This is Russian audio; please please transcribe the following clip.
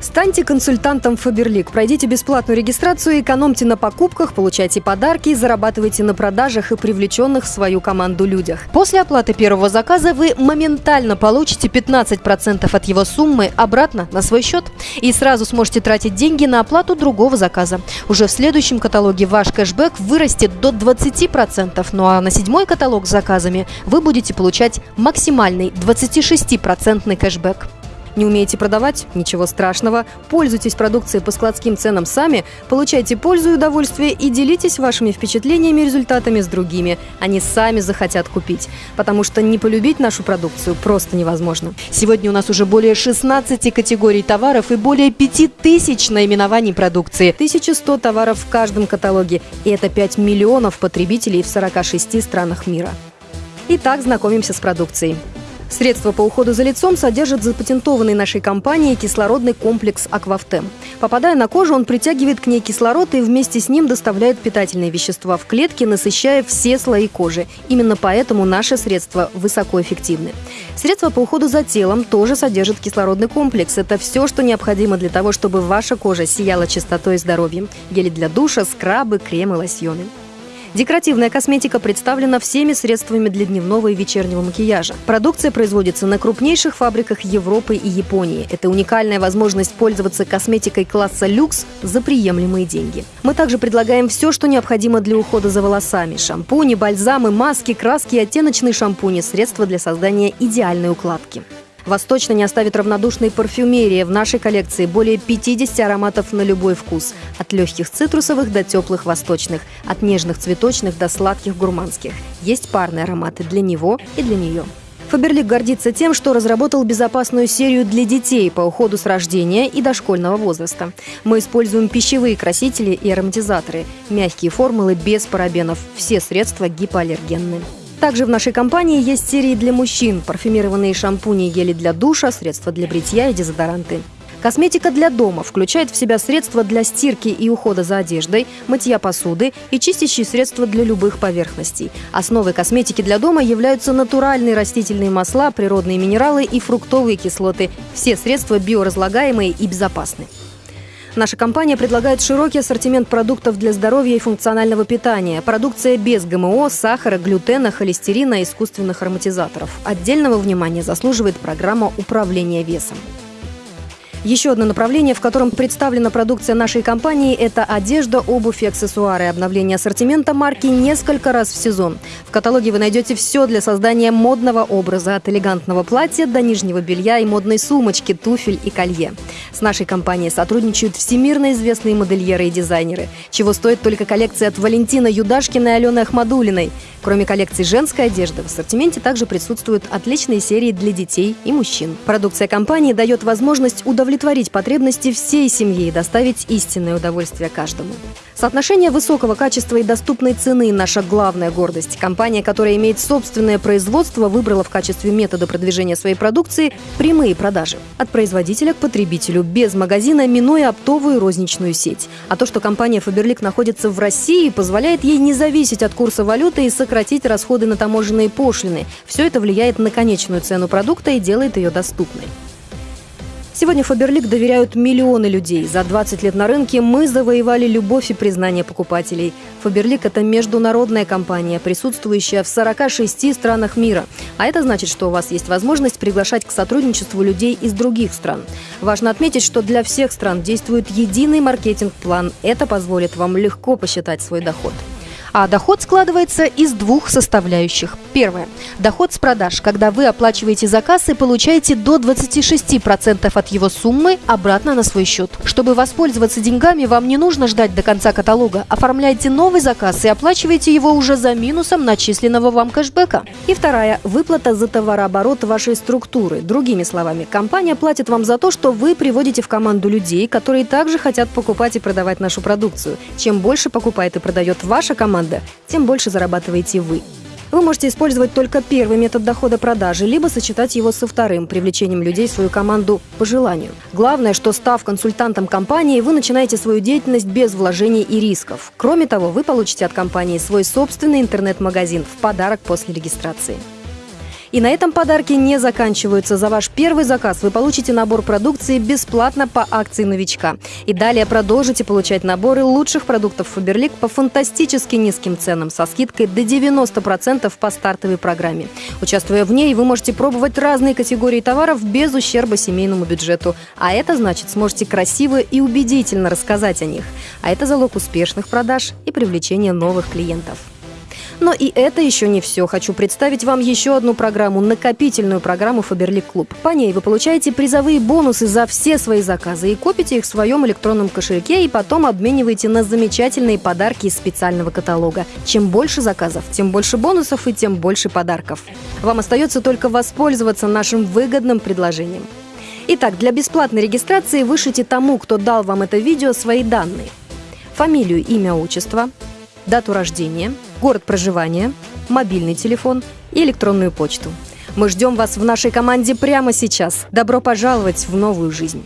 Станьте консультантом Фаберлик. Пройдите бесплатную регистрацию, экономьте на покупках, получайте подарки, зарабатывайте на продажах и привлеченных в свою команду людях. После оплаты первого заказа вы моментально получите 15% от его суммы обратно на свой счет и сразу сможете тратить деньги на оплату другого заказа. Уже в следующем каталоге ваш кэшбэк вырастет до 20%, ну а на седьмой каталог с заказами вы будете получать максимальный 26% кэшбэк. Не умеете продавать? Ничего страшного. Пользуйтесь продукцией по складским ценам сами, получайте пользу и удовольствие и делитесь вашими впечатлениями и результатами с другими. Они сами захотят купить. Потому что не полюбить нашу продукцию просто невозможно. Сегодня у нас уже более 16 категорий товаров и более 5000 наименований продукции. 1100 товаров в каждом каталоге. И это 5 миллионов потребителей в 46 странах мира. Итак, знакомимся с продукцией. Средства по уходу за лицом содержат запатентованный нашей компанией кислородный комплекс «Аквафтем». Попадая на кожу, он притягивает к ней кислород и вместе с ним доставляет питательные вещества в клетки, насыщая все слои кожи. Именно поэтому наши средства высокоэффективны. Средства по уходу за телом тоже содержат кислородный комплекс. Это все, что необходимо для того, чтобы ваша кожа сияла чистотой и здоровьем. Гели для душа, скрабы, кремы, лосьоны. Декоративная косметика представлена всеми средствами для дневного и вечернего макияжа. Продукция производится на крупнейших фабриках Европы и Японии. Это уникальная возможность пользоваться косметикой класса люкс за приемлемые деньги. Мы также предлагаем все, что необходимо для ухода за волосами. Шампуни, бальзамы, маски, краски оттеночные шампуни – средства для создания идеальной укладки. Вас точно не оставит равнодушной парфюмерия. В нашей коллекции более 50 ароматов на любой вкус. От легких цитрусовых до теплых восточных. От нежных цветочных до сладких гурманских. Есть парные ароматы для него и для нее. Фаберлик гордится тем, что разработал безопасную серию для детей по уходу с рождения и дошкольного возраста. Мы используем пищевые красители и ароматизаторы, мягкие формулы без парабенов, все средства гипоаллергенны. Также в нашей компании есть серии для мужчин, парфюмированные шампуни гели для душа, средства для бритья и дезодоранты. Косметика для дома включает в себя средства для стирки и ухода за одеждой, мытья посуды и чистящие средства для любых поверхностей. Основой косметики для дома являются натуральные растительные масла, природные минералы и фруктовые кислоты. Все средства биоразлагаемые и безопасны. Наша компания предлагает широкий ассортимент продуктов для здоровья и функционального питания. Продукция без ГМО, сахара, глютена, холестерина и искусственных ароматизаторов. Отдельного внимания заслуживает программа управления весом. Еще одно направление, в котором представлена продукция нашей компании, это одежда, обувь и аксессуары. Обновление ассортимента марки несколько раз в сезон. В каталоге вы найдете все для создания модного образа, от элегантного платья до нижнего белья и модной сумочки, туфель и колье. С нашей компанией сотрудничают всемирно известные модельеры и дизайнеры, чего стоит только коллекция от Валентина Юдашкина и Алены Ахмадулиной. Кроме коллекции женской одежды, в ассортименте также присутствуют отличные серии для детей и мужчин. Продукция компании дает возможность удовлетворить потребности всей семьи и доставить истинное удовольствие каждому. Соотношение высокого качества и доступной цены – наша главная гордость. Компания, которая имеет собственное производство, выбрала в качестве метода продвижения своей продукции прямые продажи. От производителя к потребителю, без магазина, минуя оптовую розничную сеть. А то, что компания Faberlic находится в России, позволяет ей не зависеть от курса валюты и сократить расходы на таможенные пошлины. Все это влияет на конечную цену продукта и делает ее доступной. Сегодня Фаберлик доверяют миллионы людей. За 20 лет на рынке мы завоевали любовь и признание покупателей. Фаберлик – это международная компания, присутствующая в 46 странах мира. А это значит, что у вас есть возможность приглашать к сотрудничеству людей из других стран. Важно отметить, что для всех стран действует единый маркетинг-план. Это позволит вам легко посчитать свой доход. А доход складывается из двух составляющих. Первое. Доход с продаж, когда вы оплачиваете заказ и получаете до 26% от его суммы обратно на свой счет. Чтобы воспользоваться деньгами, вам не нужно ждать до конца каталога. Оформляйте новый заказ и оплачивайте его уже за минусом начисленного вам кэшбэка. И вторая. Выплата за товарооборот вашей структуры. Другими словами, компания платит вам за то, что вы приводите в команду людей, которые также хотят покупать и продавать нашу продукцию. Чем больше покупает и продает ваша команда, тем больше зарабатываете вы. Вы можете использовать только первый метод дохода продажи, либо сочетать его со вторым, привлечением людей в свою команду по желанию. Главное, что став консультантом компании, вы начинаете свою деятельность без вложений и рисков. Кроме того, вы получите от компании свой собственный интернет-магазин в подарок после регистрации. И на этом подарки не заканчиваются. За ваш первый заказ вы получите набор продукции бесплатно по акции новичка. И далее продолжите получать наборы лучших продуктов Фаберлик по фантастически низким ценам со скидкой до 90% по стартовой программе. Участвуя в ней, вы можете пробовать разные категории товаров без ущерба семейному бюджету. А это значит, сможете красиво и убедительно рассказать о них. А это залог успешных продаж и привлечения новых клиентов. Но и это еще не все. Хочу представить вам еще одну программу, накопительную программу Фаберлик Клуб. По ней вы получаете призовые бонусы за все свои заказы и копите их в своем электронном кошельке и потом обмениваете на замечательные подарки из специального каталога. Чем больше заказов, тем больше бонусов и тем больше подарков. Вам остается только воспользоваться нашим выгодным предложением. Итак, для бесплатной регистрации вышлите тому, кто дал вам это видео, свои данные. Фамилию, имя, отчество, дату рождения, город проживания, мобильный телефон и электронную почту. Мы ждем вас в нашей команде прямо сейчас. Добро пожаловать в новую жизнь!